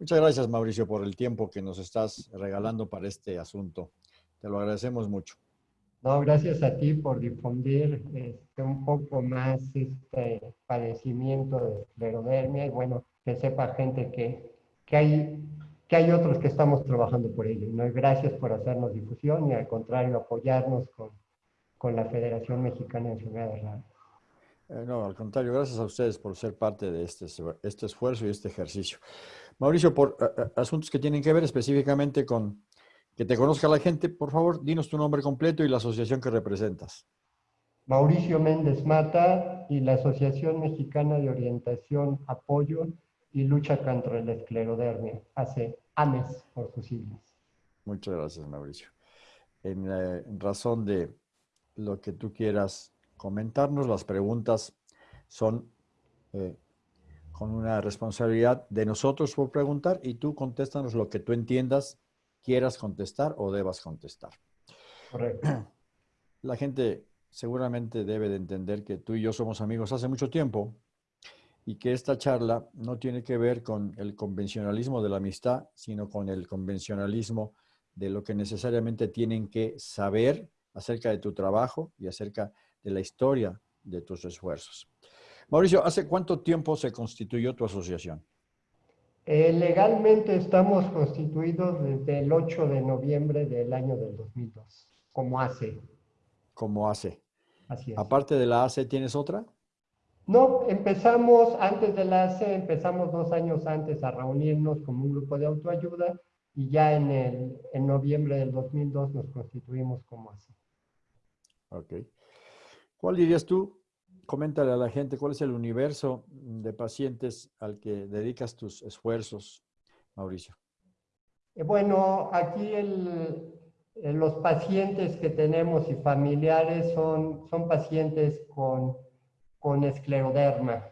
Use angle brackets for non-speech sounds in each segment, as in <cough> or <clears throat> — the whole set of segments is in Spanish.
Muchas gracias, Mauricio, por el tiempo que nos estás regalando para este asunto. Te lo agradecemos mucho. No, gracias a ti por difundir este, un poco más este padecimiento de esclerodermia y bueno, que sepa gente que, que, hay, que hay otros que estamos trabajando por ello. ¿no? gracias por hacernos difusión y al contrario apoyarnos con, con la Federación Mexicana de Enfermedades Raras. Eh, no, al contrario, gracias a ustedes por ser parte de este, este esfuerzo y este ejercicio. Mauricio, por eh, eh, asuntos que tienen que ver específicamente con que te conozca la gente, por favor, dinos tu nombre completo y la asociación que representas. Mauricio Méndez Mata y la Asociación Mexicana de Orientación, Apoyo y Lucha contra la Esclerodermia, hace AMES por sus siglas. Muchas gracias, Mauricio. En, razón de lo que tú quieras comentarnos, las preguntas son eh, con una responsabilidad de nosotros por preguntar y tú contéstanos lo que tú entiendas, quieras contestar o debas contestar. Correcto. <clears throat> La gente seguramente debe de entender que tú y yo somos amigos hace mucho tiempo y que esta charla no tiene que ver con el convencionalismo de la amistad, sino con el convencionalismo de lo que necesariamente tienen que saber acerca de tu trabajo y acerca de la historia de tus esfuerzos. Mauricio, ¿hace cuánto tiempo se constituyó tu asociación? Eh, legalmente estamos constituidos desde el 8 de noviembre del año del 2002, como ACE. Como ACE. Así es. Aparte de la ACE, ¿tienes otra? No, empezamos antes de la ACE, empezamos dos años antes a reunirnos como un grupo de autoayuda y ya en, el, en noviembre del 2002 nos constituimos como ACE. Ok. ¿Cuál dirías tú coméntale a la gente cuál es el universo de pacientes al que dedicas tus esfuerzos, Mauricio. Eh, bueno, aquí los pacientes que tenemos y familiares son, son pacientes con, con escleroderma.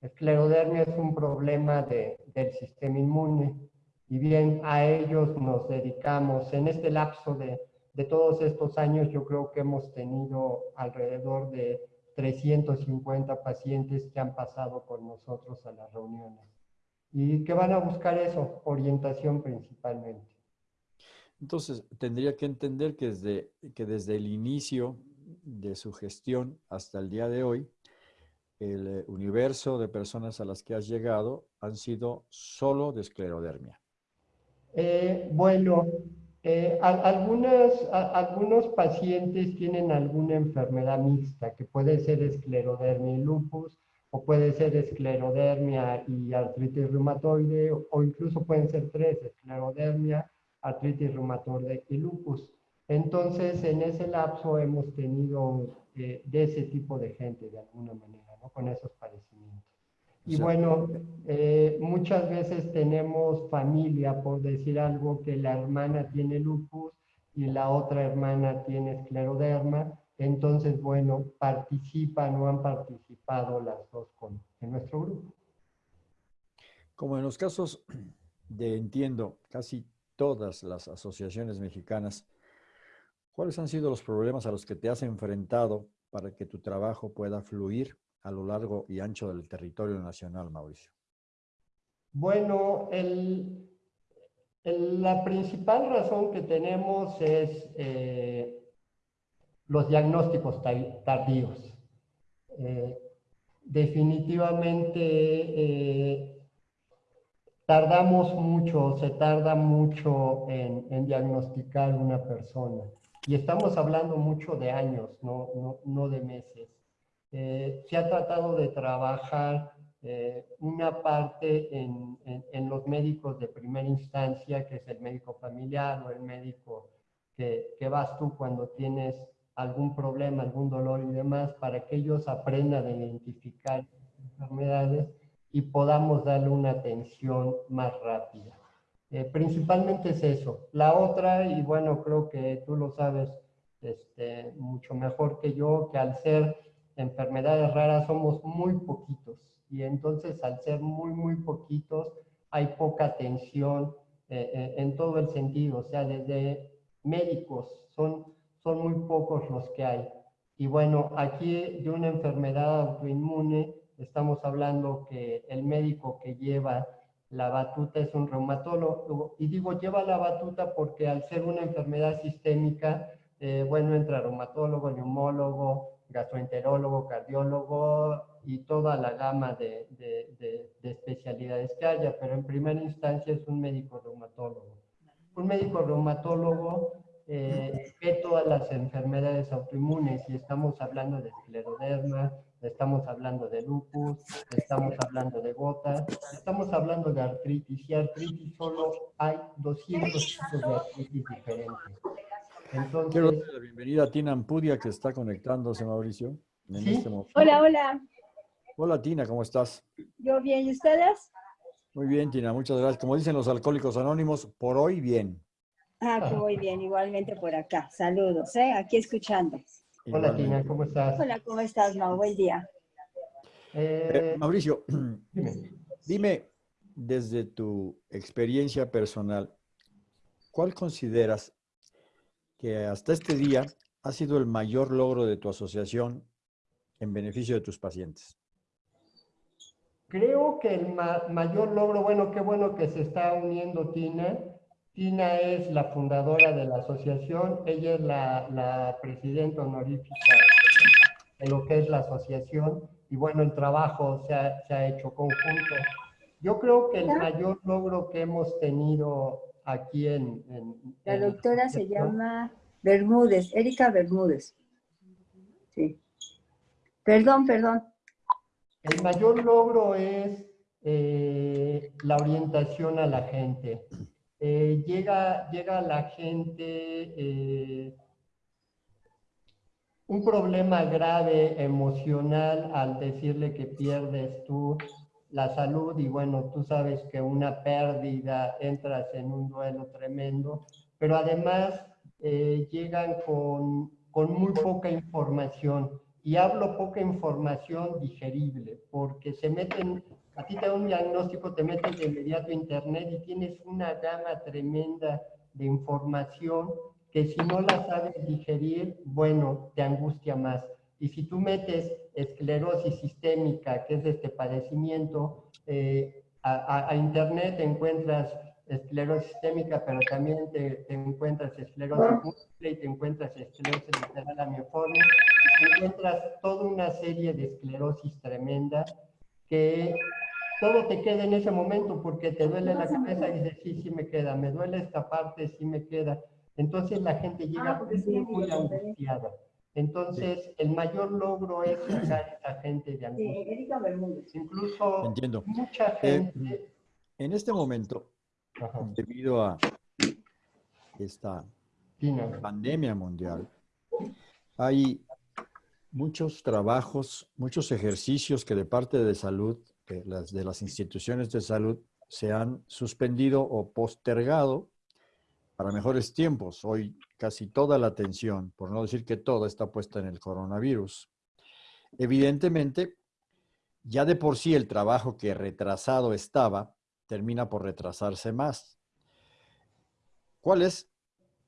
Esclerodermia es un problema del sistema inmune y bien a ellos nos dedicamos. En este lapso de, de todos estos años yo creo que hemos tenido alrededor de 350 pacientes que han pasado con nosotros a las reuniones y que van a buscar eso, orientación principalmente. Entonces, tendría que entender que desde, que desde el inicio de su gestión hasta el día de hoy, el eh, universo de personas a las que has llegado han sido solo de esclerodermia. Eh, bueno, eh, algunos pacientes tienen alguna enfermedad mixta, que puede ser esclerodermia y lupus, o puede ser esclerodermia y artritis reumatoide, o incluso pueden ser tres, esclerodermia, artritis reumatoide y lupus. Entonces, en ese lapso hemos tenido eh, de ese tipo de gente, de alguna manera, ¿no? con esos padecimientos. Y bueno, eh, muchas veces tenemos familia, por decir algo, que la hermana tiene lupus y la otra hermana tiene escleroderma. Entonces, bueno, participan o han participado las dos con, en nuestro grupo. Como en los casos de, entiendo, casi todas las asociaciones mexicanas, ¿cuáles han sido los problemas a los que te has enfrentado para que tu trabajo pueda fluir a lo largo y ancho del territorio nacional, Mauricio? Bueno, la principal razón que tenemos es eh, los diagnósticos tardíos. Eh, definitivamente eh, tardamos mucho, se tarda mucho en, diagnosticar una persona. Y estamos hablando mucho de años, no de meses. Eh, se ha tratado de trabajar eh, una parte en, en, los médicos de primera instancia, que es el médico familiar o el médico que, que, vas tú cuando tienes algún problema, algún dolor y demás, para que ellos aprendan a identificar enfermedades y podamos darle una atención más rápida. Eh, principalmente es eso. La otra, y bueno, creo que tú lo sabes este, mucho mejor que yo, que al ser enfermedades raras somos muy poquitos y entonces al ser muy, muy poquitos hay poca atención eh, eh, en todo el sentido, o sea, desde médicos son, son muy pocos los que hay. Y bueno, aquí de una enfermedad autoinmune estamos hablando que el médico que lleva la batuta es un reumatólogo. Y digo, lleva la batuta porque al ser una enfermedad sistémica, eh, bueno, entra reumatólogo, neumólogo, gastroenterólogo, cardiólogo y toda la gama de, de, especialidades que haya, pero en primera instancia es un médico reumatólogo. Un médico reumatólogo eh, ve todas las enfermedades autoinmunes y estamos hablando de escleroderma, estamos hablando de lupus, estamos hablando de gota, estamos hablando de artritis y artritis solo hay 200 tipos de artritis diferentes. Entonces, Quiero darle la bienvenida a Tina Ampudia que está conectándose, Mauricio. Este hola, hola. Hola Tina, ¿cómo estás? Yo bien, ¿y ustedes? Muy bien, Tina, muchas gracias. Como dicen los alcohólicos anónimos, por hoy bien. Ah, muy bien, igualmente por acá. Saludos, ¿eh? Aquí escuchando. Hola Tina, ¿cómo estás? Hola, ¿cómo estás, Mau? Buen día. Eh, eh, Mauricio, <clears throat> dime, desde tu experiencia personal, ¿cuál consideras que hasta este día ha sido el mayor logro de tu asociación en beneficio de tus pacientes? Creo que el mayor logro, bueno, qué bueno que se está uniendo Tina. Tina es la fundadora de la asociación, ella es la, presidenta honorífica de lo que es la asociación y bueno, el trabajo se ha, hecho conjunto. Yo creo que el mayor logro que hemos tenido aquí en... la doctora se llama Bermúdez, Erika Bermúdez. Sí. Perdón, perdón. El mayor logro es eh, la orientación a la gente. Eh, llega, llega a la gente eh, un problema grave emocional al decirle que pierdes tú la salud y bueno, tú sabes que una pérdida entras en un duelo tremendo, pero además llegan con, con muy poca información y hablo poca información digerible, porque se meten, a ti te da un diagnóstico, te metes de inmediato a internet y tienes una gama tremenda de información que si no la sabes digerir, bueno, te angustia más. Y si tú metes esclerosis sistémica, que es este padecimiento, eh, a, a, internet encuentras esclerosis sistémica, pero también te, encuentras esclerosis múltiple y te encuentras esclerosis lateral amioforme y te encuentras toda una serie de esclerosis tremenda que todo te queda en ese momento porque te duele la cabeza y dices, sí, sí me queda, me duele esta parte, sí me queda. Entonces la gente llega ah, muy angustiada. Entonces, el mayor logro es sacar a esa gente de angustia. Incluso mucha eh, gente... en este momento, debido a esta pandemia mundial, hay muchos trabajos, muchos ejercicios que de parte de salud, de las, de las instituciones de salud, se han suspendido o postergado para mejores tiempos. Hoy casi toda la atención, por no decir que toda, está puesta en el coronavirus. Evidentemente, ya de por sí el trabajo que retrasado estaba, termina por retrasarse más. ¿Cuáles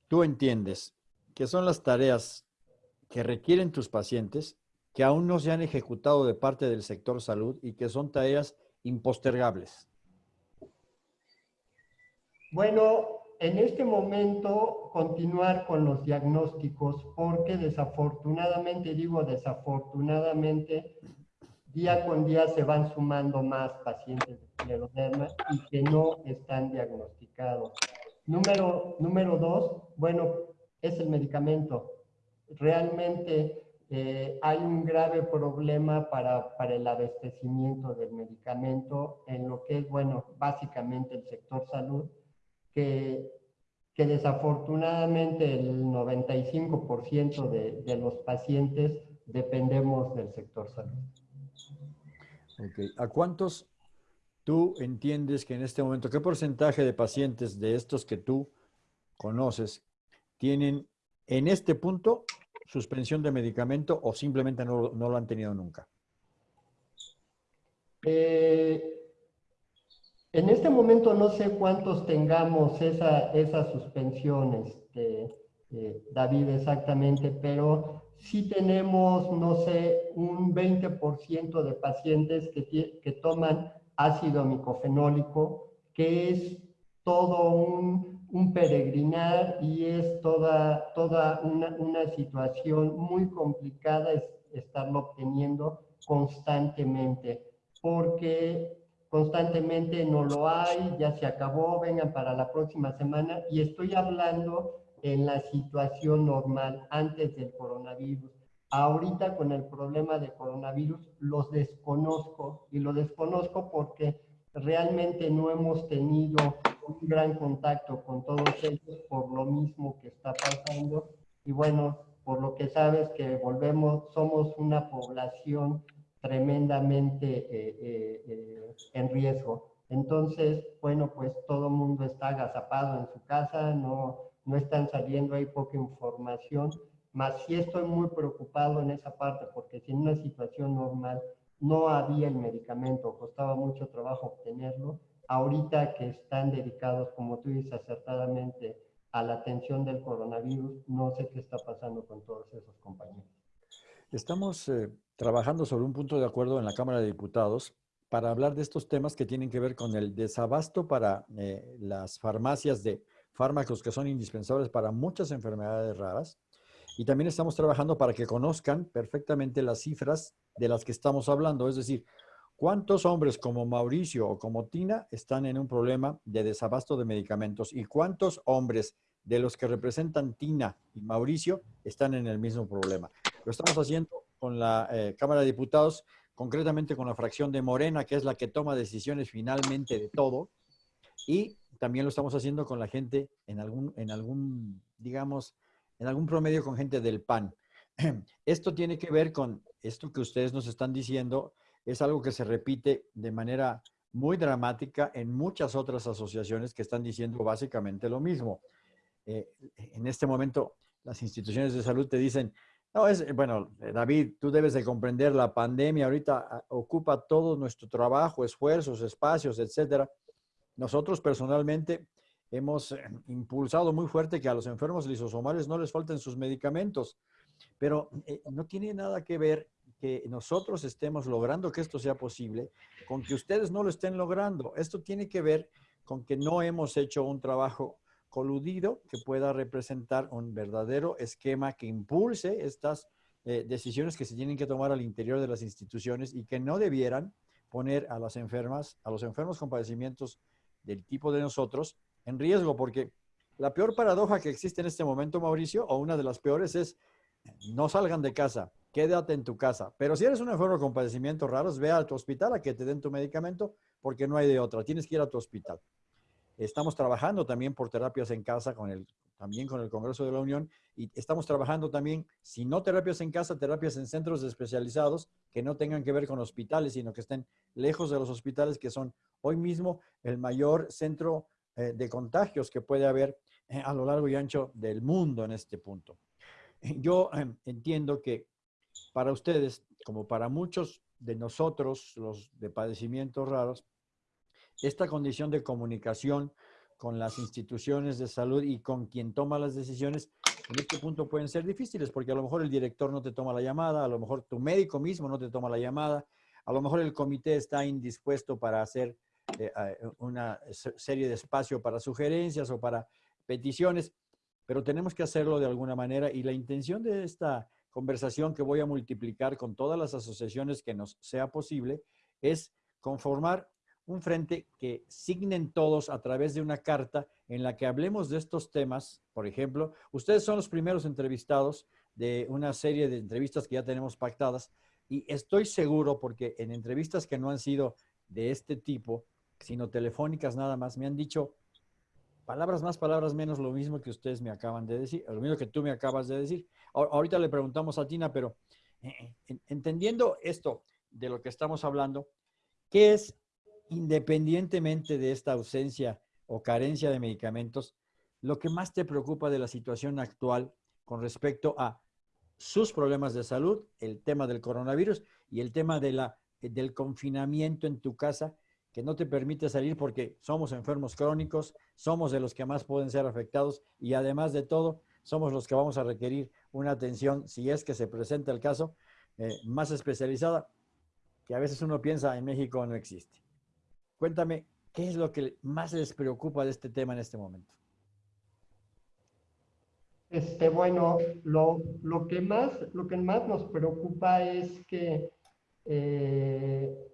tú entiendes que son las tareas que requieren tus pacientes que aún no se han ejecutado de parte del sector salud y que son tareas impostergables? Bueno, en este momento continuar con los diagnósticos porque desafortunadamente, digo desafortunadamente, día con día se van sumando más pacientes de escleroderma y que no están diagnosticados. Número, número dos, bueno, es el medicamento. Realmente eh, hay un grave problema para, para el abastecimiento del medicamento en lo que es, bueno, básicamente el sector salud, que, que desafortunadamente el 95% de, de los pacientes dependemos del sector salud. ¿A cuántos tú entiendes que en este momento, qué porcentaje de pacientes de estos que tú conoces tienen en este punto suspensión de medicamento o simplemente no, lo han tenido nunca? Eh, en este momento no sé cuántos tengamos esa, esas suspensiones, este, eh, David, exactamente, pero sí tenemos, no sé, un 20% de pacientes que, que toman ácido micofenólico, que es todo un, un peregrinar y es toda, toda una, una situación muy complicada estarlo obteniendo constantemente, porque constantemente no lo hay, ya se acabó, vengan para la próxima semana, y estoy hablando en la situación normal antes del coronavirus. Ahorita con el problema de coronavirus los desconozco y lo desconozco porque realmente no hemos tenido un gran contacto con todos ellos por lo mismo que está pasando. Y bueno, por lo que sabes que volvemos, somos una población tremendamente eh, eh, eh, en riesgo. Entonces, bueno, pues todo mundo está agazapado en su casa, no, no están saliendo, hay poca información, más sí estoy muy preocupado en esa parte, porque si en una situación normal no había el medicamento, costaba mucho trabajo obtenerlo, ahorita que están dedicados, como tú dices acertadamente, a la atención del coronavirus, no sé qué está pasando con todos esos compañeros. Estamos eh, trabajando sobre un punto de acuerdo en la Cámara de Diputados para hablar de estos temas que tienen que ver con el desabasto para eh, las farmacias de fármacos que son indispensables para muchas enfermedades raras. Y también estamos trabajando para que conozcan perfectamente las cifras de las que estamos hablando. Es decir, cuántos hombres como Mauricio o como Tina están en un problema de desabasto de medicamentos y cuántos hombres de los que representan Tina y Mauricio están en el mismo problema. Lo estamos haciendo con la eh, Cámara de Diputados, concretamente con la fracción de Morena, que es la que toma decisiones finalmente de todo. Y también lo estamos haciendo con la gente en algún, en algún, digamos, en algún promedio con gente del PAN. <clears throat> Esto tiene que ver con esto que ustedes nos están diciendo, es algo que se repite de manera muy dramática en muchas otras asociaciones que están diciendo básicamente lo mismo. Eh, en este momento, las instituciones de salud te dicen, no, es, bueno, eh, David, tú debes de comprender, la pandemia ahorita ah, ocupa todo nuestro trabajo, esfuerzos, espacios, etcétera. Nosotros personalmente hemos eh, impulsado muy fuerte que a los enfermos lisosomales no les falten sus medicamentos, pero no tiene nada que ver que nosotros estemos logrando que esto sea posible con que ustedes no lo estén logrando. Esto tiene que ver con que no hemos hecho un trabajo coludido que pueda representar un verdadero esquema que impulse estas eh, decisiones que se tienen que tomar al interior de las instituciones y que no debieran poner a las enfermas, a los enfermos con padecimientos del tipo de nosotros en riesgo, porque la peor paradoja que existe en este momento, Mauricio, o una de las peores es no salgan de casa, quédate en tu casa. Pero si eres un enfermo con padecimientos raros, ve a tu hospital a que te den tu medicamento porque no hay de otra. Tienes que ir a tu hospital. Estamos trabajando también por terapias en casa con el, también con el Congreso de la Unión y estamos trabajando también, si no terapias en casa, terapias en centros especializados que no tengan que ver con hospitales, sino que estén lejos de los hospitales, que son hoy mismo el mayor centro eh, de contagios que puede haber eh, a lo largo y ancho del mundo en este punto. <laughs> Yo eh, entiendo que para ustedes, como para muchos de nosotros, los de padecimientos raros, esta condición de comunicación con las instituciones de salud y con quien toma las decisiones, en este punto pueden ser difíciles, porque a lo mejor el director no te toma la llamada, a lo mejor tu médico mismo no te toma la llamada, a lo mejor el comité está indispuesto para hacer eh, una serie de espacio para sugerencias o para peticiones, pero tenemos que hacerlo de alguna manera y la intención de esta conversación que voy a multiplicar con todas las asociaciones que nos sea posible es conformar un frente que signen todos a través de una carta en la que hablemos de estos temas. Por ejemplo, ustedes son los primeros entrevistados de una serie de entrevistas que ya tenemos pactadas y estoy seguro porque en entrevistas que no han sido de este tipo, sino telefónicas nada más, me han dicho palabras más, palabras menos, lo mismo que ustedes me acaban de decir, lo mismo que tú me acabas de decir. Ahorita le preguntamos a Tina, pero eh, eh, entendiendo esto de lo que estamos hablando, ¿qué es independientemente de esta ausencia o carencia de medicamentos, lo que más te preocupa de la situación actual con respecto a sus problemas de salud, el tema del coronavirus y el tema la, del confinamiento en tu casa, que no te permite salir porque somos enfermos crónicos, somos de los que más pueden ser afectados y además de todo, somos los que vamos a requerir una atención, si es que se presenta el caso, eh, más especializada, que a veces uno piensa en México no existe. Cuéntame, ¿qué es lo que más les preocupa de este tema en este momento? Este, bueno, lo, lo, que más, lo que más nos preocupa es que eh,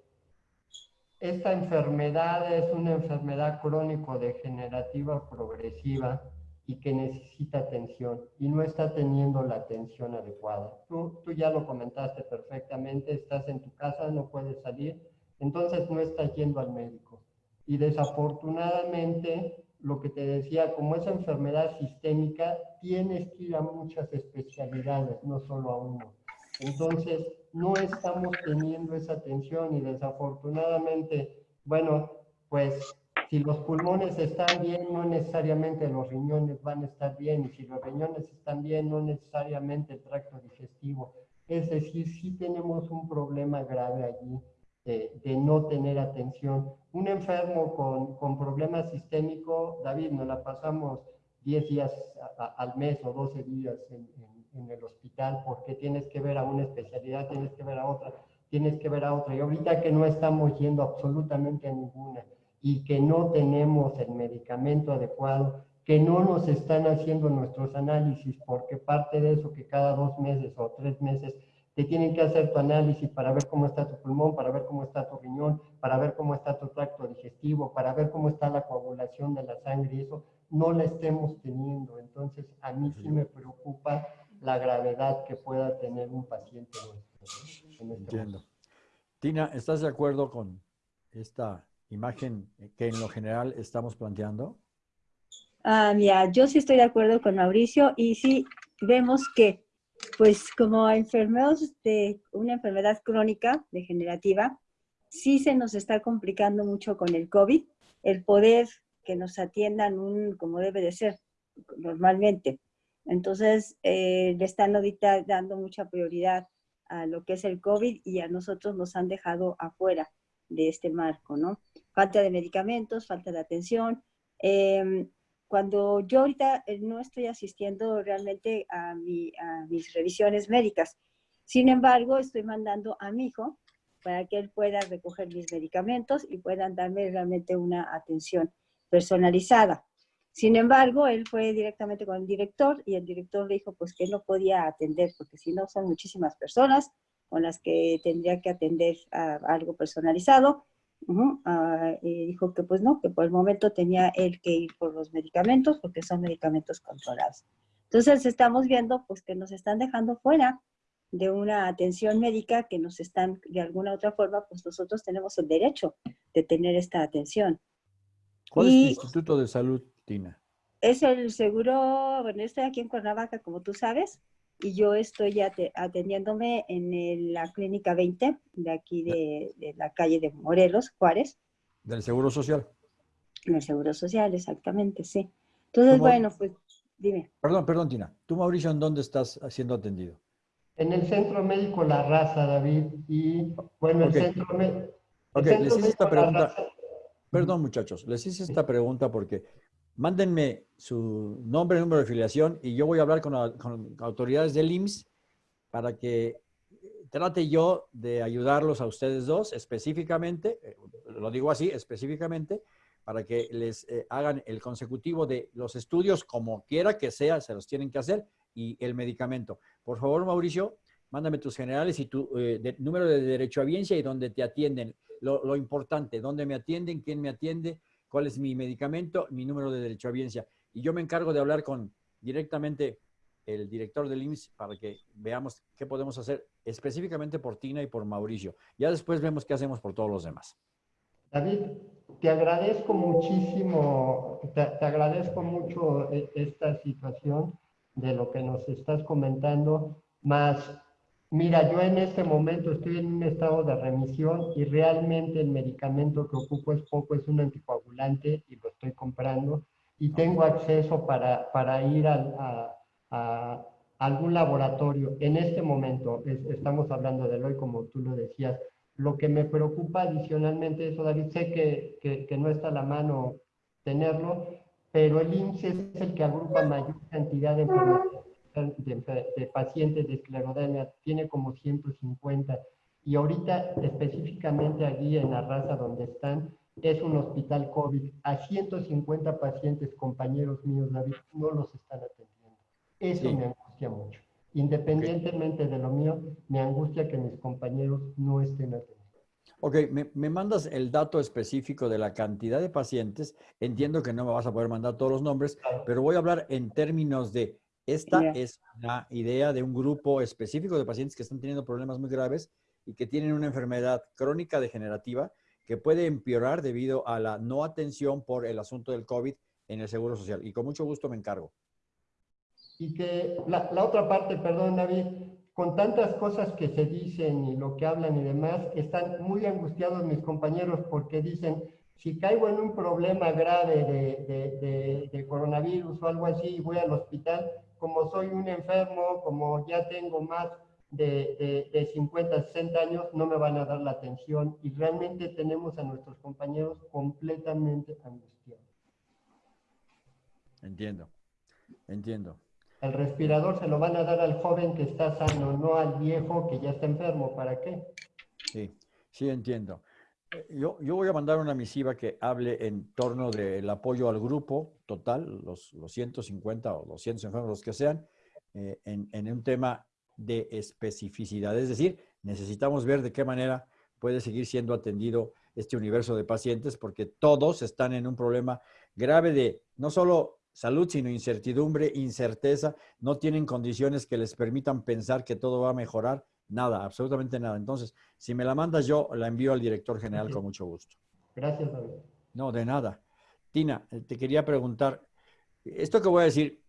esta enfermedad es una enfermedad crónico-degenerativa progresiva y que necesita atención y no está teniendo la atención adecuada. Tú, tú ya lo comentaste perfectamente, estás en tu casa, no puedes salir, entonces no estás yendo al médico. Y desafortunadamente, lo que te decía, como es enfermedad sistémica, tienes que ir a muchas especialidades, no solo a uno. Entonces, no estamos teniendo esa atención y desafortunadamente, bueno, pues si los pulmones están bien, no necesariamente los riñones van a estar bien, y si los riñones están bien, no necesariamente el tracto digestivo. Es decir, sí tenemos un problema grave allí de, no tener atención. Un enfermo con, con problema sistémico, David, nos la pasamos 10 días al mes o 12 días en, en el hospital porque tienes que ver a una especialidad, tienes que ver a otra, tienes que ver a otra. Y ahorita que no estamos yendo absolutamente a ninguna y que no tenemos el medicamento adecuado, que no nos están haciendo nuestros análisis, porque parte de eso que cada dos meses o tres meses te tienen que hacer tu análisis para ver cómo está tu pulmón, para ver cómo está tu riñón, para ver cómo está tu tracto digestivo, para ver cómo está la coagulación de la sangre y eso no la estemos teniendo. Entonces, a mí sí me preocupa la gravedad que pueda tener un paciente este Entiendo. Tina, ¿estás de acuerdo con esta imagen que en lo general estamos planteando? Ah, mira, yo sí estoy de acuerdo con Mauricio y sí vemos que, pues como enfermos de una enfermedad crónica degenerativa, sí se nos está complicando mucho con el COVID, el poder que nos atiendan como debe de ser normalmente. Entonces, eh, le están ahorita dando mucha prioridad a lo que es el COVID y a nosotros nos han dejado afuera de este marco, ¿no? Falta de medicamentos, falta de atención. Em, cuando yo ahorita eh, no estoy asistiendo realmente a, a mis revisiones médicas, sin embargo, estoy mandando a mi hijo para que él pueda recoger mis medicamentos y puedan darme realmente una atención personalizada. Sin embargo, él fue directamente con el director y el director le dijo pues que no podía atender porque si no son muchísimas personas con las que tendría que atender a algo personalizado. Ah, y dijo que pues no, que por el momento tenía él que ir por los medicamentos porque son medicamentos controlados. Entonces estamos viendo pues que nos están dejando fuera de una atención médica que nos están de alguna otra forma, pues nosotros tenemos el derecho de tener esta atención. ¿Cuál es el Instituto de Salud Tina? Es el seguro, bueno, estoy aquí en Cuernavaca, como tú sabes, y yo estoy atendiéndome en la clínica 20, de aquí de, la calle de Morelos, Juárez. ¿Del Seguro Social? Del Seguro Social, exactamente, sí. Entonces, bueno, pues, dime. Perdón, perdón, Tina. ¿Tú, Mauricio, en dónde estás siendo atendido? En el Centro Médico La Raza, David, y, bueno, el Centro, Médico... Ok, les hice esta pregunta. Perdón, muchachos, les hice esta pregunta porque mándenme su nombre, número de filiación y yo voy a hablar con, autoridades del IMSS para que trate yo de ayudarlos a ustedes dos específicamente, eh, lo digo así, específicamente, para que les eh, hagan el consecutivo de los estudios como quiera que sea, se los tienen que hacer, y el medicamento. Por favor, Mauricio, mándame tus generales y tu eh, número de derecho a biencia y donde te atienden. Lo, lo importante, dónde me atienden, quién me atiende, cuál es mi medicamento, mi número de derecho a biencia. Y yo me encargo de hablar con directamente el director del IMSS para que veamos qué podemos hacer específicamente por Tina y por Mauricio. Ya después vemos qué hacemos por todos los demás. David, te agradezco muchísimo, te, agradezco mucho eh, esta situación de lo que nos estás comentando, más Mira, yo en este momento estoy en un estado de remisión y realmente el medicamento que ocupo es poco, es un anticoagulante y lo estoy comprando. Y tengo acceso para, para ir a, a, algún laboratorio. En este momento, estamos hablando de hoy como tú lo decías, lo que me preocupa adicionalmente eso, David, sé que, que, que no está a la mano tenerlo, pero el IMSS es el que agrupa mayor cantidad de enfermedades de, pacientes de esclerodermia tiene como 150 y ahorita específicamente allí en la raza donde están, es un hospital COVID. A 150 pacientes, compañeros míos, David, no los están atendiendo. Eso me angustia mucho. Independientemente de lo mío, me angustia que mis compañeros no estén atendiendo. Ok, me, mandas el dato específico de la cantidad de pacientes. Entiendo que no me vas a poder mandar todos los nombres, pero voy a hablar en términos de, esta es una idea de un grupo específico de pacientes que están teniendo problemas muy graves y que tienen una enfermedad crónica degenerativa que puede empeorar debido a la no atención por el asunto del COVID en el Seguro Social. Y con mucho gusto me encargo. Y que la, otra parte, perdón David, con tantas cosas que se dicen y lo que hablan y demás, están muy angustiados mis compañeros porque dicen, si caigo en un problema grave de, de, coronavirus o algo así y voy al hospital, como soy un enfermo, como ya tengo más de, de, 50, 60 años no me van a dar la atención y realmente tenemos a nuestros compañeros completamente angustiados. Entiendo, entiendo. El respirador se lo van a dar al joven que está sano, no al viejo que ya está enfermo. ¿Para qué? Sí, sí entiendo. Yo, yo voy a mandar una misiva que hable en torno del apoyo al grupo total, los, los 150 o 200 enfermos, los que sean, eh, en, en un tema de especificidad. Es decir, necesitamos ver de qué manera puede seguir siendo atendido este universo de pacientes porque todos están en un problema grave de no solo salud, sino incertidumbre, incerteza, no tienen condiciones que les permitan pensar que todo va a mejorar, nada, absolutamente nada. Entonces, si me la mandas yo, la envío al director general con mucho gusto. Gracias, David. No, de nada. Tina, eh, te quería preguntar, esto que voy a decir,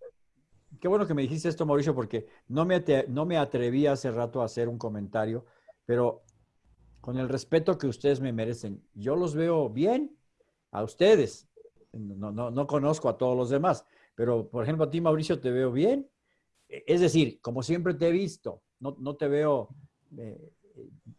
qué bueno que me dijiste esto, Mauricio, porque no me, no me atreví hace rato a hacer un comentario, pero con el respeto que ustedes me merecen, yo los veo bien a ustedes. No, no, no conozco a todos los demás, pero por ejemplo a ti, Mauricio, te veo bien. E, es decir, como siempre te he visto, no, no te veo eh,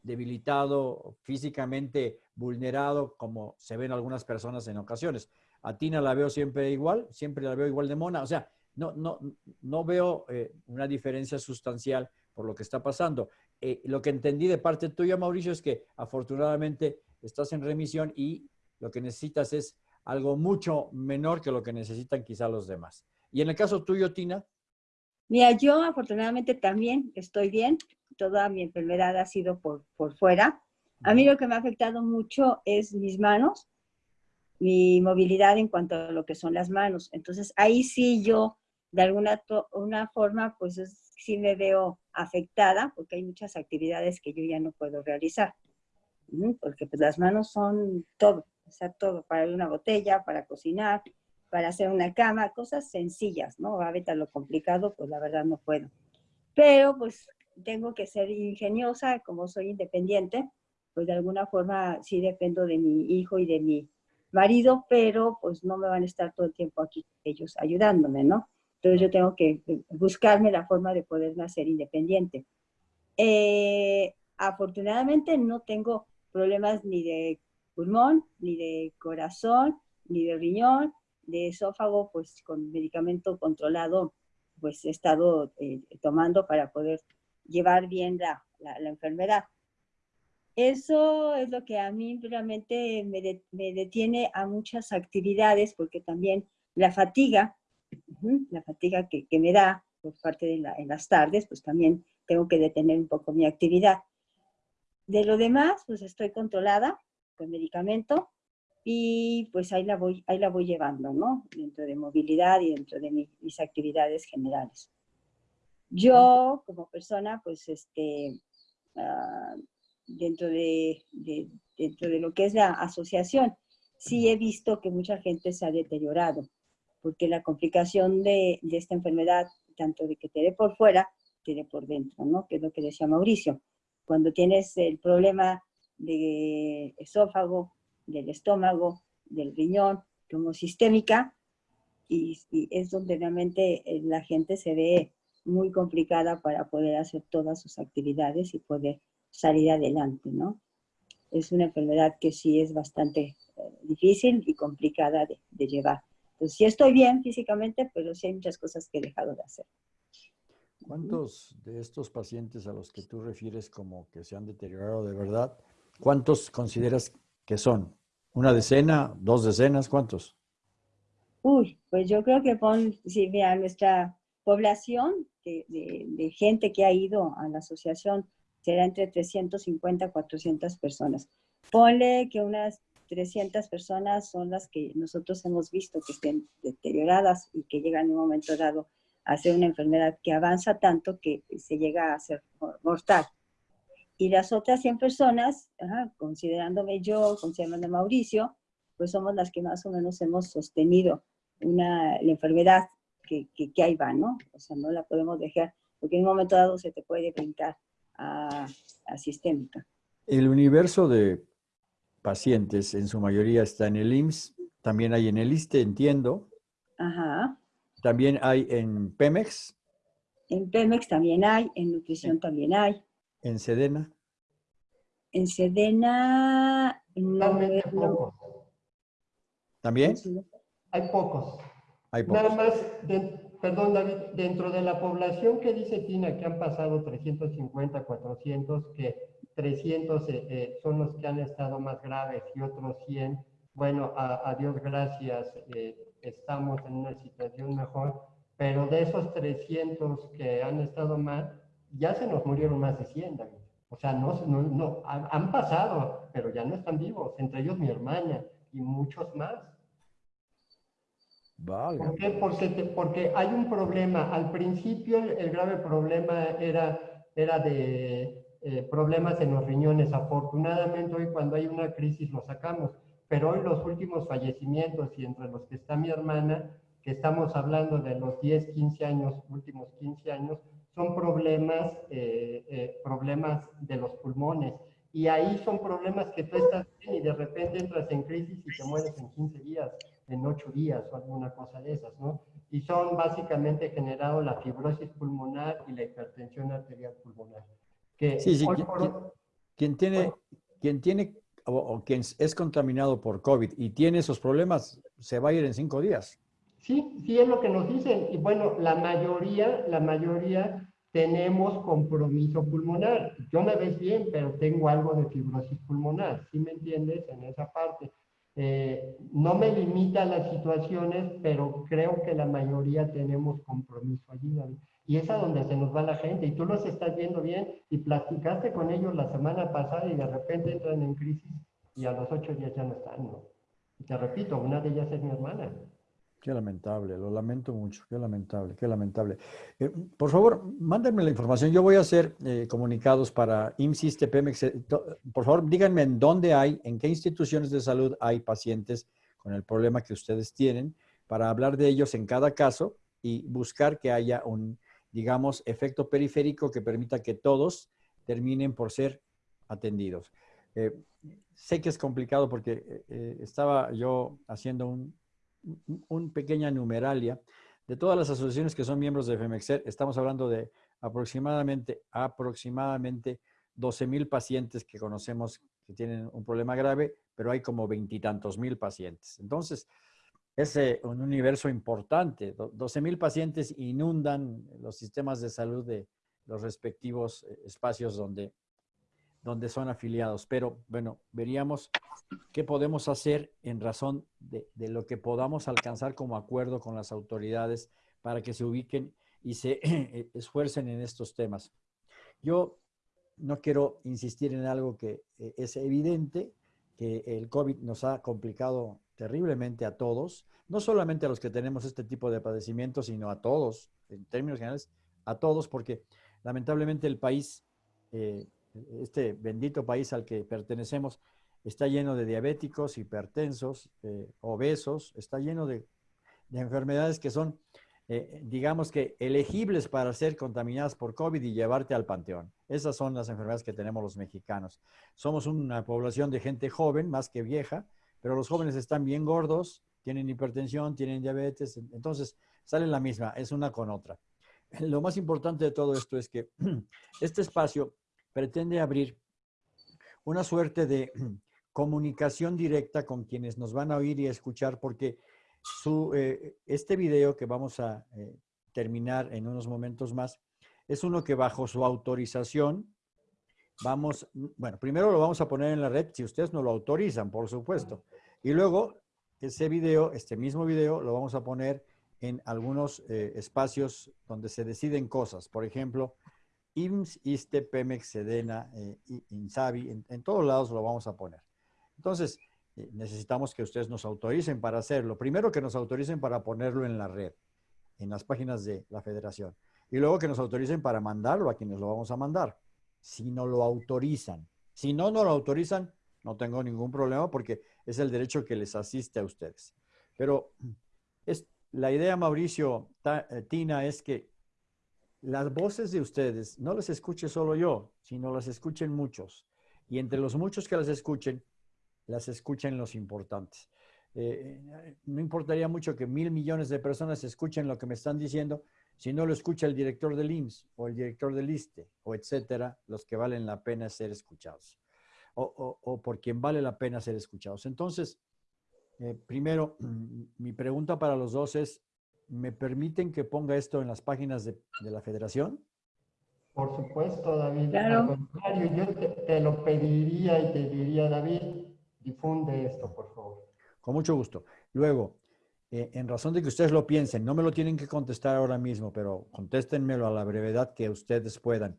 debilitado, físicamente vulnerado, como se ven algunas personas en ocasiones. A Tina la veo siempre igual, siempre la veo igual de mona. O sea, no, no, no veo eh, una diferencia sustancial por lo que está pasando. Eh, lo que entendí de parte tuya, Mauricio, es que afortunadamente estás en remisión y lo que necesitas es algo mucho menor que lo que necesitan quizá los demás. Y en el caso tuyo, Tina. Mira, yo afortunadamente también estoy bien. Toda mi enfermedad ha sido por, por fuera. A mí lo que me ha afectado mucho es mis manos, mi movilidad en cuanto a lo que son las manos. Entonces, ahí sí yo de alguna una forma, pues sí me veo afectada porque hay muchas actividades que yo ya no puedo realizar. Porque pues las manos son todo, o sea, todo, para abrir una botella, para cocinar, para hacer una cama, cosas sencillas, ¿no? Ahorita lo complicado, pues la verdad no puedo. Pero pues tengo que ser ingeniosa, como soy independiente, pues de alguna forma sí dependo de mi hijo y de mi marido, pero pues no me van a estar todo el tiempo aquí ellos ayudándome, ¿no? Entonces yo tengo que buscarme la forma de poder nacer independiente. Eh, afortunadamente no tengo problemas ni de pulmón, ni de corazón, ni de riñón, de esófago, pues con medicamento controlado, pues he estado eh, tomando para poder llevar bien la, la, enfermedad. Eso es lo que a mí realmente me, me detiene a muchas actividades, porque también la fatiga la fatiga que, me da por parte de la, en las tardes, pues también tengo que detener un poco mi actividad. De lo demás, pues estoy controlada con medicamento y pues ahí la voy, ahí la voy llevando, ¿no? Dentro de movilidad y dentro de mis actividades generales. Yo, como persona, pues este, ah, dentro, de, dentro de lo que es la asociación, sí he visto que mucha gente se ha deteriorado porque la complicación de, esta enfermedad, tanto de que te dé por fuera, te dé por dentro, ¿no? Que es lo que decía Mauricio. Cuando tienes el problema de esófago, del estómago, del riñón, como sistémica, y, es donde realmente eh, la gente se ve muy complicada para poder hacer todas sus actividades y poder salir adelante, ¿no? Es una enfermedad que sí es bastante eh, difícil y complicada de llevar pues sí estoy bien físicamente, pero sí hay muchas cosas que he dejado de hacer. ¿Cuántos de estos pacientes a los que tú refieres como que se han deteriorado de verdad, cuántos consideras que son? ¿Una decena? ¿Dos decenas? ¿Cuántos? Uy, pues yo creo que pon, si vea nuestra población de, gente que ha ido a la asociación será entre 350 a 400 personas. Ponle que unas 300 personas son las que nosotros hemos visto que estén deterioradas y que llegan en un momento dado a ser una enfermedad que avanza tanto que se llega a ser mortal. Y las otras 100 personas, considerándome yo, considerando a Mauricio, pues somos las que más o menos hemos sostenido una, la enfermedad que, que, ahí va, ¿no? O sea, no la podemos dejar, porque en un momento dado se te puede brincar a, a sistémica. El universo de pacientes en su mayoría está en el IMSS, también hay en el ISTE, entiendo. Ajá. También hay en Pemex. En Pemex también hay, en nutrición también hay. ¿En Sedena? En Sedena... No, ¿También? Hay pocos. Hay pocos. Nada más, perdón David, dentro de la población que dice Tina que han pasado 350, 400, que 300 eh, eh, son los que han estado más graves y otros 100, bueno, a, Dios gracias, eh, estamos en una situación mejor, pero de esos 300 que han estado mal, ya se nos murieron más de 100, David. O sea, no, no, no han pasado, pero ya no están vivos, entre ellos mi hermana y muchos más. Vale. ¿Por qué? Porque, porque hay un problema. Al principio el, grave problema era, era de eh, problemas en los riñones. Afortunadamente hoy cuando hay una crisis lo sacamos. Pero hoy los últimos fallecimientos y entre los que está mi hermana, que estamos hablando de los 10, 15 años, últimos 15 años, son problemas, eh, eh, problemas de los pulmones. Y ahí son problemas que tú estás bien y de repente entras en crisis y te mueres en 15 días, en 8 días o alguna cosa de esas, ¿no? Y son básicamente generados la fibrosis pulmonar y la hipertensión arterial pulmonar. Que sí, sí, quien, tiene, quien tiene o, quien es contaminado por COVID y tiene esos problemas, se va a ir en 5 días. Sí, sí es lo que nos dicen. Y bueno, la mayoría, la mayoría tenemos compromiso pulmonar. Yo me ves bien, pero tengo algo de fibrosis pulmonar. ¿Sí me entiendes en esa parte? Eh, no me limita a las situaciones, pero creo que la mayoría tenemos compromiso allí. Y es a donde se nos va la gente. Y tú los estás viendo bien y platicaste con ellos la semana pasada y de repente entran en crisis y a los ocho días ya no están. ¿no? Y te repito, una de ellas es mi hermana. Qué lamentable, lo lamento mucho, qué lamentable, qué lamentable. Eh, por favor, mándenme la información. Yo voy a hacer eh, comunicados para IMSIS, Pemex. Eh, por favor, díganme en dónde hay, en qué instituciones de salud hay pacientes con el problema que ustedes tienen, para hablar de ellos en cada caso y buscar que haya un, digamos, efecto periférico que permita que todos terminen por ser atendidos. sé que es complicado porque estaba yo haciendo un, un pequeña numeralia de todas las asociaciones que son miembros de FEMEXER. Estamos hablando de aproximadamente, aproximadamente 12 mil pacientes que conocemos que tienen un problema grave, pero hay como veintitantos mil pacientes. Entonces, es eh, un universo importante. 12 mil pacientes inundan los sistemas de salud de los respectivos eh, espacios donde donde son afiliados. Pero bueno, veríamos qué podemos hacer en razón de, lo que podamos alcanzar como acuerdo con las autoridades para que se ubiquen y se <clears throat> esfuercen en estos temas. Yo no quiero insistir en algo que eh, es evidente, que el COVID nos ha complicado terriblemente a todos, no solamente a los que tenemos este tipo de padecimientos, sino a todos, en términos generales, a todos, porque lamentablemente el país eh, este bendito país al que pertenecemos está lleno de diabéticos, hipertensos, eh, obesos, está lleno de, enfermedades que son, eh, digamos que, elegibles para ser contaminadas por COVID y llevarte al panteón. Esas son las enfermedades que tenemos los mexicanos. Somos una población de gente joven, más que vieja, pero los jóvenes están bien gordos, tienen hipertensión, tienen diabetes, entonces sale la misma, es una con otra. Lo más importante de todo esto es que <clears throat> este espacio pretende abrir una suerte de <clears throat> comunicación directa con quienes nos van a oír y escuchar, porque eh, este video que vamos a eh, terminar en unos momentos más es uno que bajo su autorización vamos, bueno, primero lo vamos a poner en la red si ustedes no lo autorizan, por supuesto. Y luego, ese video, este mismo video, lo vamos a poner en algunos eh, espacios donde se deciden cosas. Por ejemplo, IMSS, ISTE, Pemex, Sedena, eh, INSABI, en, todos lados lo vamos a poner. Entonces, eh, necesitamos que ustedes nos autoricen para hacerlo. Primero que nos autoricen para ponerlo en la red, en las páginas de la federación. Y luego que nos autoricen para mandarlo a quienes lo vamos a mandar. Si no lo autorizan. Si no, no lo autorizan, no tengo ningún problema porque es el derecho que les asiste a ustedes. Pero es, la idea, Mauricio, eh, Tina, es que las voces de ustedes no las escuche solo yo, sino las escuchen muchos. Y entre los muchos que las escuchen, las escuchen los importantes. Eh, eh, no importaría mucho que mil millones de personas escuchen lo que me están diciendo si no lo escucha el director del IMSS o el director del ISTE o etcétera, los que valen la pena ser escuchados o, o, por quien vale la pena ser escuchados. Entonces, eh, primero, <clears throat> mi pregunta para los dos es, ¿me permiten que ponga esto en las páginas de, de la federación? Por supuesto, David. Claro. Al contrario, yo te, te lo pediría y te diría, David, difunde esto, por favor. Con mucho gusto. Luego, eh, en razón de que ustedes lo piensen, no me lo tienen que contestar ahora mismo, pero contéstenmelo a la brevedad que ustedes puedan.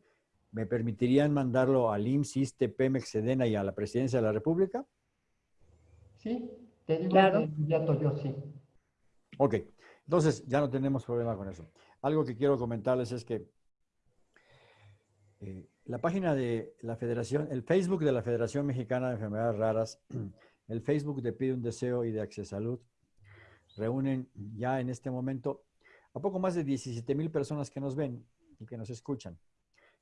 ¿Me permitirían mandarlo al IMSS, ISTE, Pemex, Sedena y a la Presidencia de la República? Sí, te digo claro. de inmediato yo sí. Ok, entonces ya no tenemos problema con eso. Algo que quiero comentarles es que eh, la página de la Federación, el Facebook de la Federación Mexicana de Enfermedades Raras <clears throat> el Facebook de Pide un Deseo y de Access Salud reúnen ya en este momento a poco más de 17 mil personas que nos ven y que nos escuchan.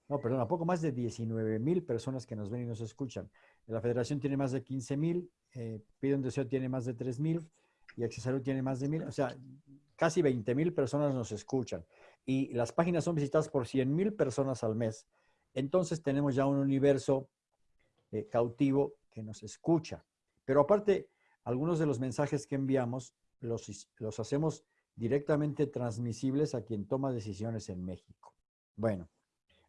No, perdón, a poco más de 19 mil personas que nos ven y nos escuchan. La federación tiene más de 15 mil, eh, Pide un Deseo tiene más de 3 mil y Access Salud tiene más de mil. O sea, casi 20 mil personas nos escuchan. Y las páginas son visitadas por 100 mil personas al mes. Entonces tenemos ya un universo eh, cautivo que nos escucha. Pero aparte, algunos de los mensajes que enviamos los, los hacemos directamente transmisibles a quien toma decisiones en México. Bueno,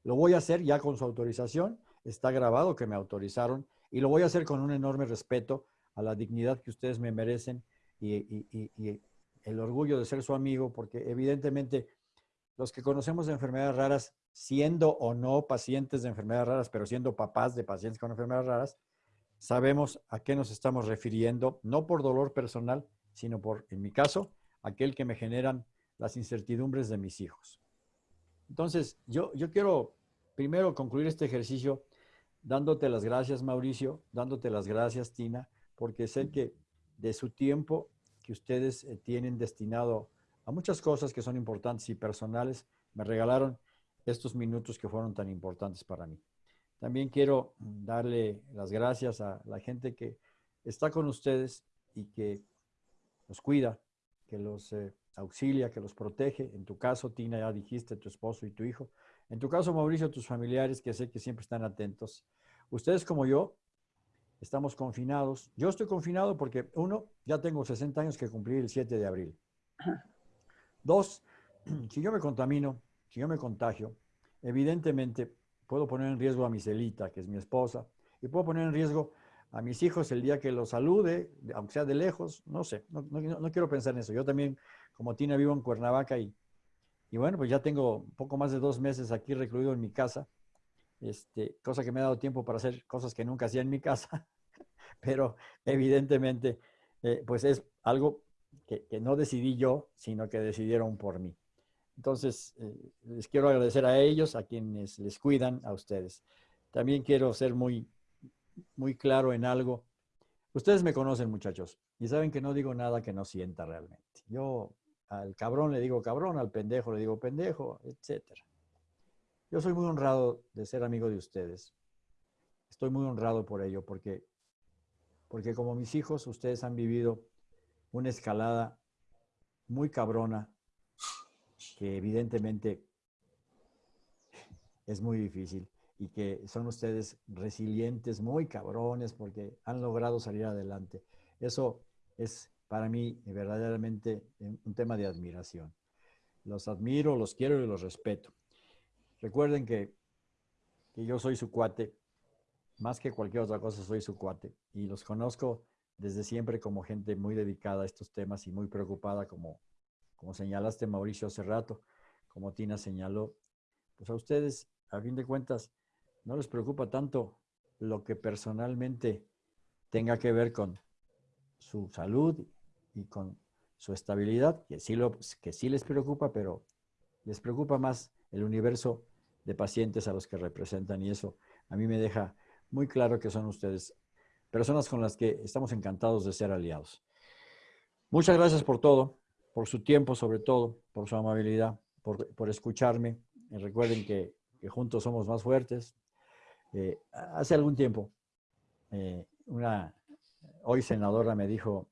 lo voy a hacer ya con su autorización. Está grabado que me autorizaron y lo voy a hacer con un enorme respeto a la dignidad que ustedes me merecen y, el orgullo de ser su amigo, porque evidentemente los que conocemos de enfermedades raras, siendo o no pacientes de enfermedades raras, pero siendo papás de pacientes con enfermedades raras, sabemos a qué nos estamos refiriendo, no por dolor personal, sino por, en mi caso, aquel que me generan las incertidumbres de mis hijos. Entonces, yo, yo quiero primero concluir este ejercicio dándote las gracias, Mauricio, dándote las gracias, Tina, porque sé que de su tiempo que ustedes eh, tienen destinado a muchas cosas que son importantes y personales, me regalaron estos minutos que fueron tan importantes para mí. También quiero darle las gracias a la gente que está con ustedes y que los cuida, que los eh, auxilia, que los protege. En tu caso, Tina, ya dijiste, tu esposo y tu hijo. En tu caso, Mauricio, tus familiares, que sé que siempre están atentos. Ustedes como yo, estamos confinados. Yo estoy confinado porque, uno, ya tengo 60 años que cumplí el 7 de abril. Dos, <clears throat> si yo me contamino, si yo me contagio, evidentemente puedo poner en riesgo a mi celita, que es mi esposa, y puedo poner en riesgo a mis hijos el día que los salude, aunque sea de lejos, no sé, no, quiero pensar en eso. Yo también, como Tina, vivo en Cuernavaca y, y bueno, pues ya tengo poco más de dos meses aquí recluido en mi casa, este, cosa que me ha dado tiempo para hacer cosas que nunca hacía en mi <laughs> casa, <laughs> pero evidentemente, eh, pues es algo que, que no decidí yo, sino que decidieron por mí. Entonces, eh, les quiero agradecer a ellos, a quienes les cuidan, a ustedes. También quiero ser muy, muy claro en algo. Ustedes me conocen, muchachos, y saben que no digo nada que no sienta realmente. Yo al cabrón le digo cabrón, al pendejo le digo pendejo, etc. Yo soy muy honrado de ser amigo de ustedes. Estoy muy honrado por ello, porque, porque como mis hijos, ustedes han vivido una escalada muy cabrona que evidentemente es muy difícil y que son ustedes resilientes, muy cabrones, porque han logrado salir adelante. Eso es para mí verdaderamente un tema de admiración. Los admiro, los quiero y los respeto. Recuerden que, que yo soy su cuate, más que cualquier otra cosa soy su cuate, y los conozco desde siempre como gente muy dedicada a estos temas y muy preocupada, como, como señalaste Mauricio hace rato, como Tina señaló, pues a ustedes, a fin de cuentas, no les preocupa tanto lo que personalmente tenga que ver con su salud y con su estabilidad, que sí, lo, que sí les preocupa, pero les preocupa más el universo de pacientes a los que representan y eso a mí me deja muy claro que son ustedes personas con las que estamos encantados de ser aliados. Muchas gracias por todo, por su tiempo sobre todo, por su amabilidad, por, escucharme. Y recuerden que, juntos somos más fuertes. Eh, hace algún tiempo, eh, una hoy senadora me dijo,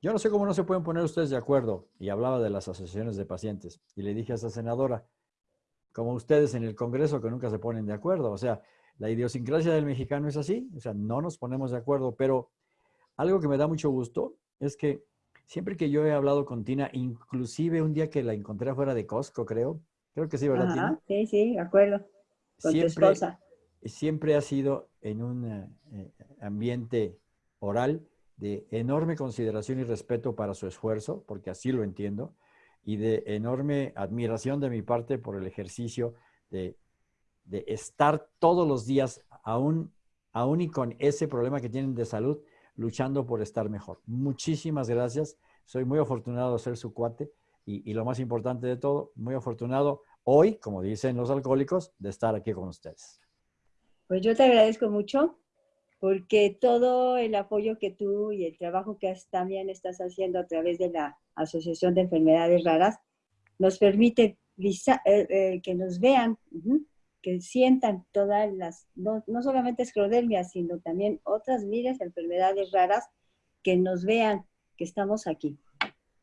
yo no sé cómo no se pueden poner ustedes de acuerdo, y hablaba de las asociaciones de pacientes. Y le dije a esa senadora, como ustedes en el Congreso que nunca se ponen de acuerdo, o sea, la idiosincrasia del mexicano es así, o sea, no nos ponemos de acuerdo, pero algo que me da mucho gusto es que siempre que yo he hablado con Tina, inclusive un día que la encontré afuera de Costco, creo, creo que sí, ¿verdad, Tina? Sí, sí, de acuerdo. Con siempre, Siempre ha sido en un eh, ambiente oral de enorme consideración y respeto para su esfuerzo, porque así lo entiendo, y de enorme admiración de mi parte por el ejercicio de de estar todos los días, aún, aún y con ese problema que tienen de salud, luchando por estar mejor. Muchísimas gracias. Soy muy afortunado de ser su cuate y, y, lo más importante de todo, muy afortunado hoy, como dicen los alcohólicos, de estar aquí con ustedes. Pues yo te agradezco mucho porque todo el apoyo que tú y el trabajo que también estás haciendo a través de la Asociación de Enfermedades Raras nos permite eh, eh, que nos vean que sientan todas las, no, solamente esclerodermia, sino también otras miles de enfermedades raras, que nos vean que estamos aquí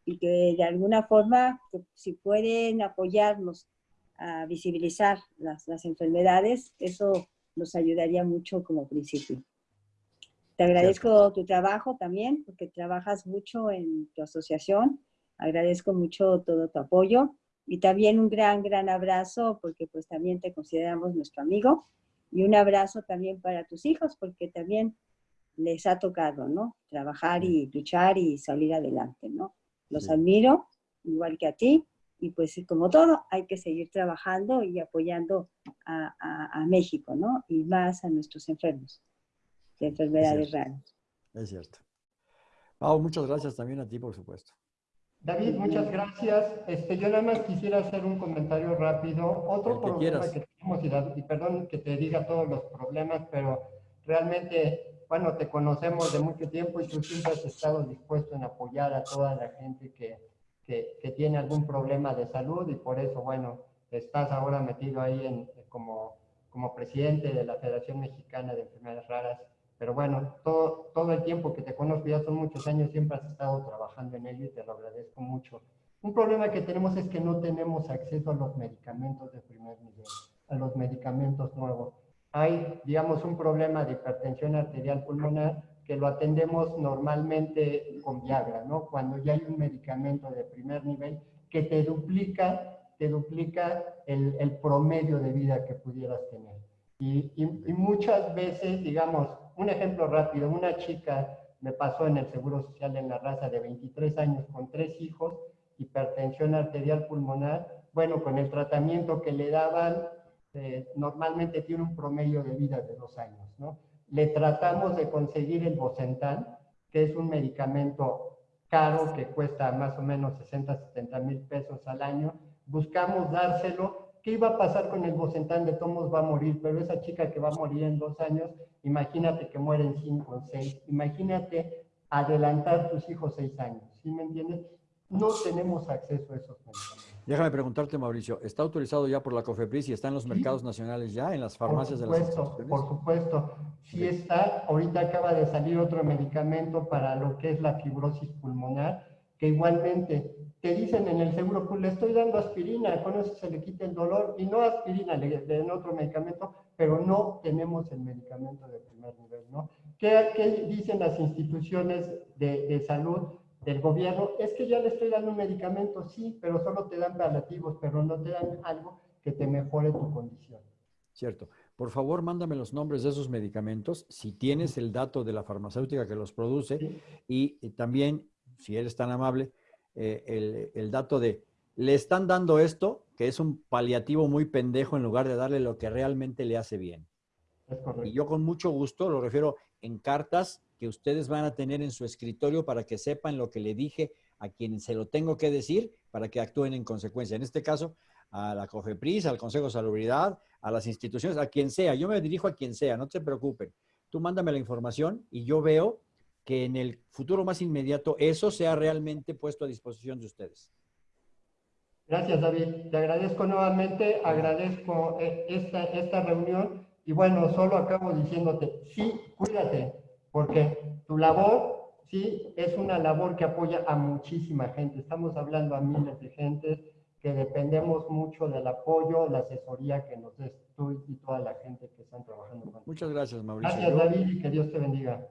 y que de alguna forma, si pueden apoyarnos a visibilizar las, las enfermedades, eso nos ayudaría mucho como principio. Te agradezco tu trabajo también, porque trabajas mucho en tu asociación. Agradezco mucho todo tu apoyo y también un gran, gran abrazo porque pues también te consideramos nuestro amigo y un abrazo también para tus hijos porque también les ha tocado, ¿no? Trabajar y luchar y salir adelante, ¿no? Los admiro, igual que a ti, y pues como todo, hay que seguir trabajando y apoyando a, a, México, ¿no? Y más a nuestros enfermos de enfermedades raras. Es cierto. Pau, muchas gracias también a ti, por supuesto. David, muchas gracias. Este, yo nada más quisiera hacer un comentario rápido. Otro problema que tenemos, y, perdón que te diga todos los problemas, pero realmente, bueno, te conocemos de mucho tiempo y tú siempre has estado dispuesto en apoyar a toda la gente que, que, que tiene algún problema de salud y por eso, bueno, estás ahora metido ahí en, como, como presidente de la Federación Mexicana de Enfermedades Raras pero bueno, todo, todo el tiempo que te conozco, ya son muchos años, siempre has estado trabajando en ello y te lo agradezco mucho. Un problema que tenemos es que no tenemos acceso a los medicamentos de primer nivel, a los medicamentos nuevos. Hay, digamos, un problema de hipertensión arterial pulmonar que lo atendemos normalmente con Viagra, ¿no? Cuando ya hay un medicamento de primer nivel que te duplica, te duplica el, el promedio de vida que pudieras tener. Y, y, muchas veces, digamos, un ejemplo rápido, una chica me pasó en el Seguro Social en la raza de 23 años con tres hijos, hipertensión arterial pulmonar, bueno, con el tratamiento que le daban, eh, normalmente tiene un promedio de vida de dos años, ¿no? Le tratamos de conseguir el Bocentan, que es un medicamento caro que cuesta más o menos 60, 70 mil pesos al año. Buscamos dárselo ¿Qué iba a pasar con el Bocentán? De Tomos va a morir, pero esa chica que va a morir en dos años, imagínate que muere en cinco o seis. Imagínate adelantar tus hijos seis años. ¿Sí me entiendes? No tenemos acceso a esos medicamentos. Déjame preguntarte, Mauricio, ¿está autorizado ya por la COFEPRIS y está en los mercados nacionales ya, en las farmacias de las Por supuesto, sí está. Ahorita acaba de salir otro medicamento para lo que es la fibrosis pulmonar, que igualmente te dicen en el seguro, pues le estoy dando aspirina, con eso se le quita el dolor, y no aspirina, le den otro medicamento, pero no tenemos el medicamento de primer nivel, ¿no? ¿Qué, qué dicen las instituciones de, de, salud del gobierno? Es que ya le estoy dando un medicamento, sí, pero solo te dan paliativos, pero no te dan algo que te mejore tu condición. Cierto. por favor, mándame los nombres de esos medicamentos, si tienes el dato de la farmacéutica que los produce Sí. y, y también, si eres tan amable, eh, el, el dato de, le están dando esto, que es un paliativo muy pendejo en lugar de darle lo que realmente le hace bien. Y yo con mucho gusto lo refiero en cartas que ustedes van a tener en su escritorio para que sepan lo que le dije a quien se lo tengo que decir para que actúen en consecuencia. En este caso, a la COFEPRIS, al Consejo de Salubridad, a las instituciones, a quien sea. Yo me dirijo a quien sea, no te preocupen. Tú mándame la información y yo veo que en el futuro más inmediato eso sea realmente puesto a disposición de ustedes. Gracias, David. Te agradezco nuevamente, agradezco eh, esta, esta reunión y bueno, solo acabo diciéndote, sí, cuídate, porque tu labor, sí, es una labor que apoya a muchísima gente. Estamos hablando a miles de gentes que dependemos mucho del apoyo, la asesoría que nos des tú y toda la gente que están trabajando con Muchas gracias, Mauricio. Gracias, David, y que Dios te bendiga.